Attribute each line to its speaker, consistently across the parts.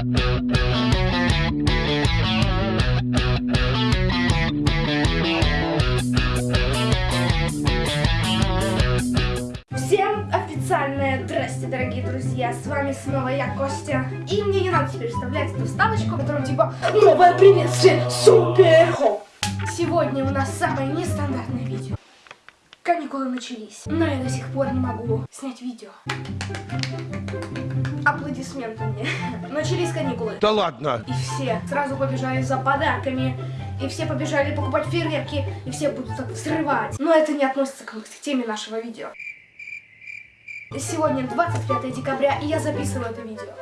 Speaker 1: Всем официальное здрасте, дорогие друзья, с вами снова я, Костя. И мне не надо теперь вставлять эту вставочку, которая типа новое приветствие, супер хоп. Сегодня у нас самое нестандартное видео. Каникулы начались, но я до сих пор не могу снять видео. Аплодисменты мне. Начались каникулы.
Speaker 2: Да ладно!
Speaker 1: И все сразу побежали за подарками, и все побежали покупать фейерверки, и все будут так взрывать. Но это не относится к теме нашего видео. Сегодня 25 декабря, и я записываю это видео.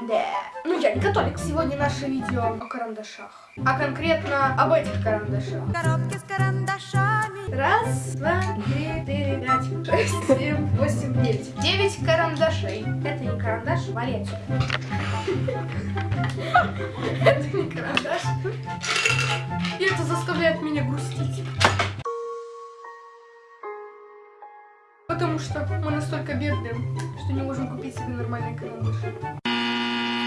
Speaker 1: Да. Ну, я не католик. Сегодня наше видео о карандашах. А конкретно об этих карандашах.
Speaker 3: Коробки с карандашами.
Speaker 1: Раз, два, три, четыре, пять, шесть, семь, восемь, девять. Девять карандашей. Это не карандаш, вали отсюда. Это не карандаш. И это заставляет меня грустить. Потому что мы настолько бедные, что не можем купить себе нормальный карандаш.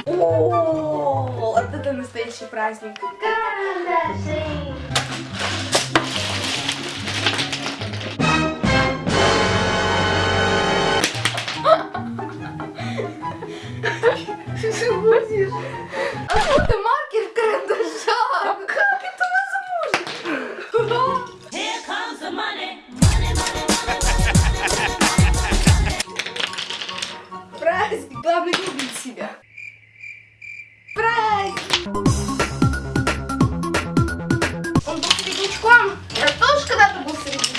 Speaker 1: О, вот это настоящий праздник. Карандаши. Ты шутишь? Откуда маркер в карандашах? Как это возможно?
Speaker 3: Here comes the money. Money, money, money.
Speaker 1: Праздник. Главное любить себя.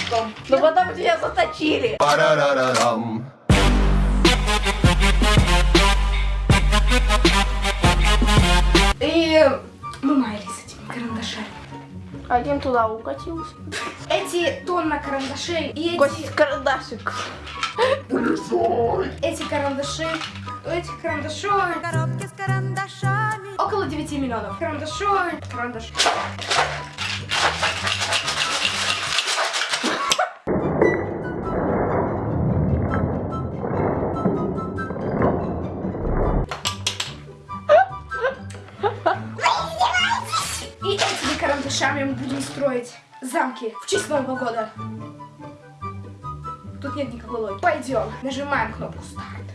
Speaker 1: Среднячком. Но потом тебя заточили.
Speaker 2: Парарарарам.
Speaker 1: И мы маялись этими карандашами.
Speaker 4: Один туда укатился.
Speaker 1: Эти тонна карандашей и эти,
Speaker 4: Кость карандашик.
Speaker 1: эти карандаши, у этих карандашей
Speaker 3: Коробки с карандашами.
Speaker 1: около 9 миллионов. Карандашой, карандаш. Замки в Нового года. Тут нет никакой логики. Пойдем, нажимаем кнопку старт.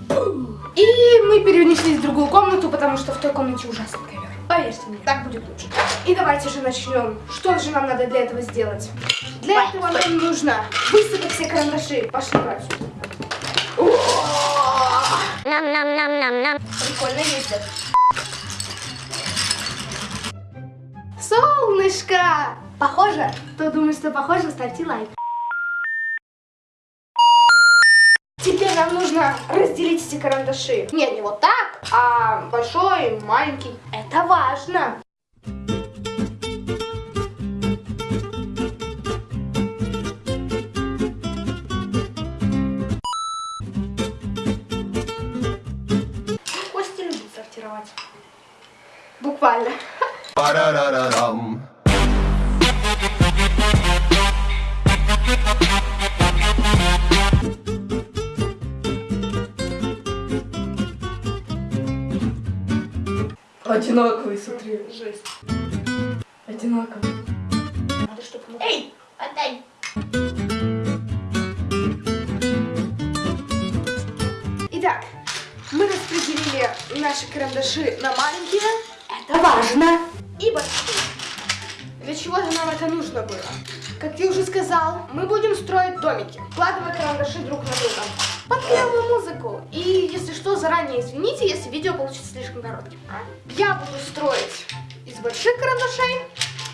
Speaker 1: Бум. И мы перенеслись в другую комнату, потому что в той комнате ужасный ковер. Поверьте мне, так будет лучше. И давайте же начнем. Что же нам надо для этого сделать? Для этого нам нужно высыпать все карандаши. Пошли отсюда. Прикольно ездят. Солнышко! Похоже? Кто думает, что похоже, ставьте лайк. Теперь нам нужно разделить эти карандаши. Нет, не вот так, а большой, маленький. Это важно. Одинаковый, смотри, жесть. Одинаковый. Надо, чтобы... Эй, отдай! Итак, мы распределили наши карандаши на маленькие. Это важно. И большие. Для чего же нам это нужно было? Как я уже сказал, мы будем строить домики, вкладывая карандаши друг на друга. Под клевую музыку. И если что, заранее извините, если видео получится слишком коротким. а? Я буду строить из больших карандашей,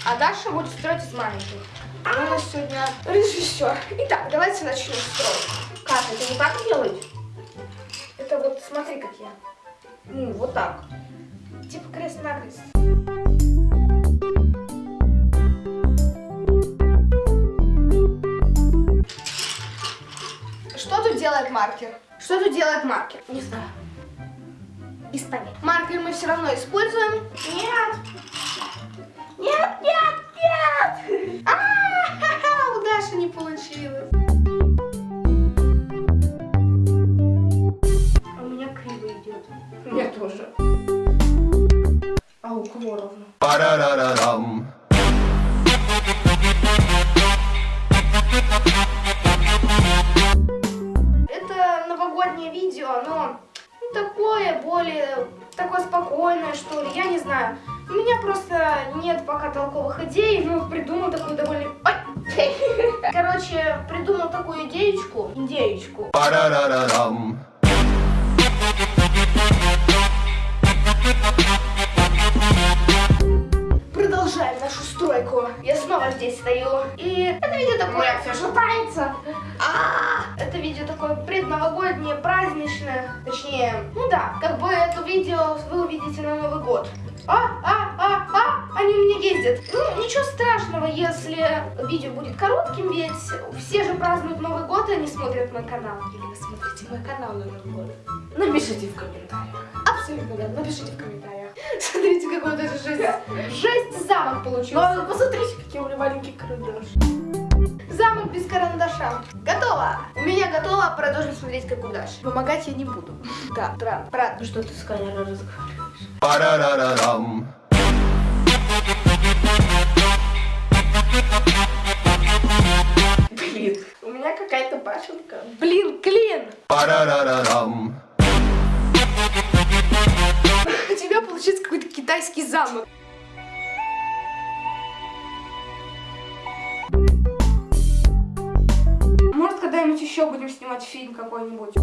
Speaker 1: а Даша будет строить из маленьких. Она у нас сегодня режиссер. Итак, давайте начнем строить. Как? Это не так делать? Это вот смотри, как я. Ну, вот так. Типа крест-накрест. Что тут делает маркер? Что тут делает маркер? Не знаю. Без понятия. Маркер мы все равно используем. Нет. Нет, нет, нет. А, у Даши не получилось. А у меня криво идет. У меня тоже. А у кого ровно? Более, такое спокойное, что ли, я не знаю. У меня просто нет пока толковых идей, но придумал такую довольно... Ой! Короче, придумал такую идеечку. Идеечку. Продолжаем нашу стройку. Я снова здесь стою. И это видео такое... все шатается. А, это видео такое предновогоднее, праздничное. Точнее, ну да, как бы это видео вы увидите на Новый год. А, а, а, а, они у меня ездят. Ну, ничего страшного, если видео будет коротким, ведь все же празднуют Новый год, и они смотрят мой канал. Или вы смотрите мой канал на Новый год? Напишите в комментариях. Абсолютно да, напишите в комментариях. Смотрите, какой вот это жесть. Жесть замок получился.
Speaker 4: Ну, посмотрите, какие у меня маленькие карандаши.
Speaker 1: Замок без карандаша. Готово. У меня готово. Продолжим смотреть, как удача. Помогать я не буду. Да, правда. Правда.
Speaker 4: Что ты с камерой разговариваешь? Блин, у меня какая-то башенка.
Speaker 1: Блин, клин. У тебя получится какой-то китайский замок. Может, когда-нибудь еще будем снимать фильм какой-нибудь.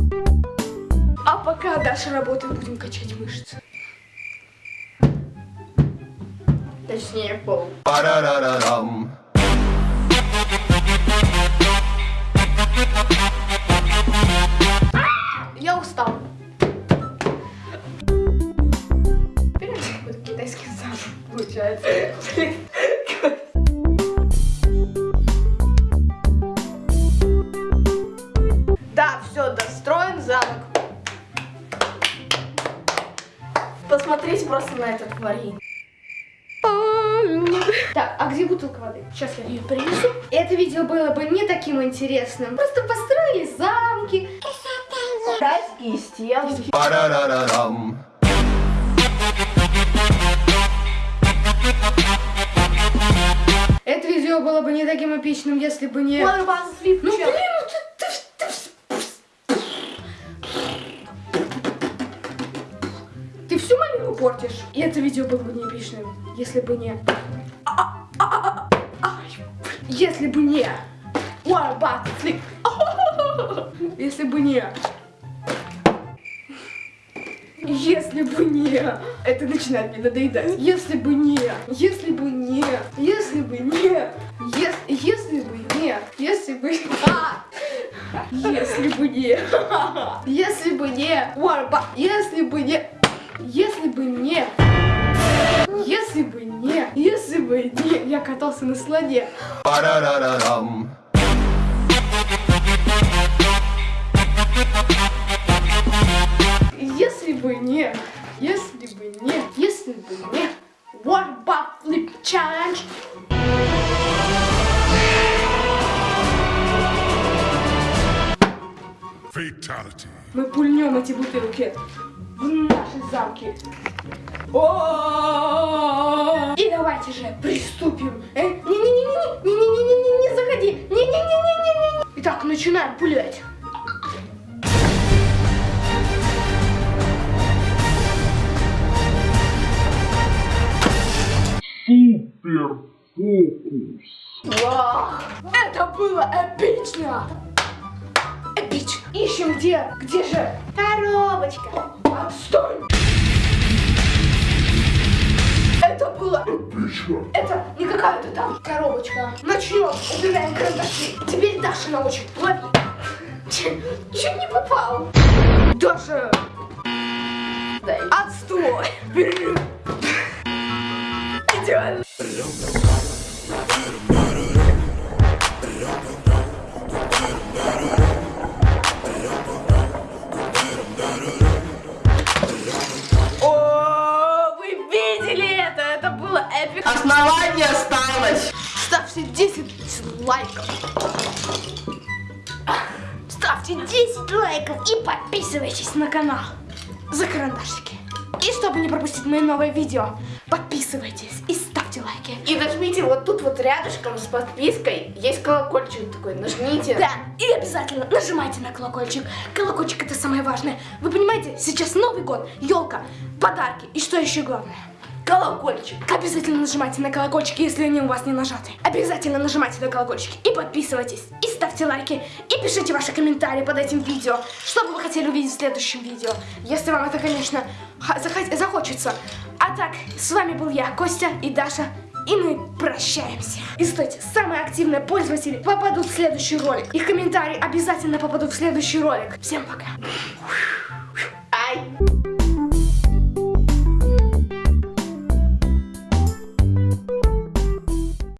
Speaker 1: А пока Даша работает, будем качать мышцы.
Speaker 4: Точнее, пол.
Speaker 1: Я устал. Теперь это какой-то китайский замок получается.
Speaker 4: Посмотрите просто на это творение.
Speaker 1: Так, а где бутылка воды? Сейчас я ее принесу. Это видео было бы не таким интересным. Просто построили замки.
Speaker 4: Китайские стены.
Speaker 1: Это видео было бы не таким эпичным, если бы не... Ну блин, портишь. И это видео было бы не эпичным, если бы не... Если бы не... What about? Если бы не... Если бы не... Это начинает мне надоедать. Если бы не... Если бы не... Если бы не... Ес- Если бы не... Если бы... А! Если бы не... Если бы не... Если бы не... Если бы не... Если бы не... Если бы не... Я катался на слоне. Если бы не, если бы не, если бы не, One Butt Flip Challenge.
Speaker 5: Fatality.
Speaker 1: Мы пульнем эти бутылки замки. О! И давайте же приступим. Э, Не-не-не-не, не-не-не-не, не заходи. Не-не-не-не-не. Итак, начинаем пулять.
Speaker 5: Супер фокус.
Speaker 1: Вау! Это было эпично! Эпично! Ищем где? Где же? Коробочка! Отстой! Это было...
Speaker 5: Отлично.
Speaker 1: Это не какая-то там коробочка. Начнем. Убираем карандаши. Теперь Даша научит. Лови. Чуть не попал. Даша!
Speaker 4: Дай.
Speaker 1: Отстой! Идеально. Ставьте 10 лайков. Ставьте 10 лайков и подписывайтесь на канал. За карандашики. И чтобы не пропустить мои новые видео, подписывайтесь и ставьте лайки.
Speaker 4: И нажмите вот тут вот рядышком с подпиской. Есть колокольчик такой, нажмите.
Speaker 1: Да, и обязательно нажимайте на колокольчик. Колокольчик это самое важное. Вы понимаете, сейчас Новый год, елка, подарки и что еще главное? Колокольчик. Обязательно нажимайте на колокольчики, если они у вас не нажаты. Обязательно нажимайте на колокольчики и подписывайтесь. И ставьте лайки. И пишите ваши комментарии под этим видео. Что бы вы хотели увидеть в следующем видео. Если вам это, конечно, захочется. А так, с вами был я, Костя и Даша. И мы прощаемся. И стойте, самые активные пользователи попадут в следующий ролик. Их комментарии обязательно попадут в следующий ролик. Всем пока.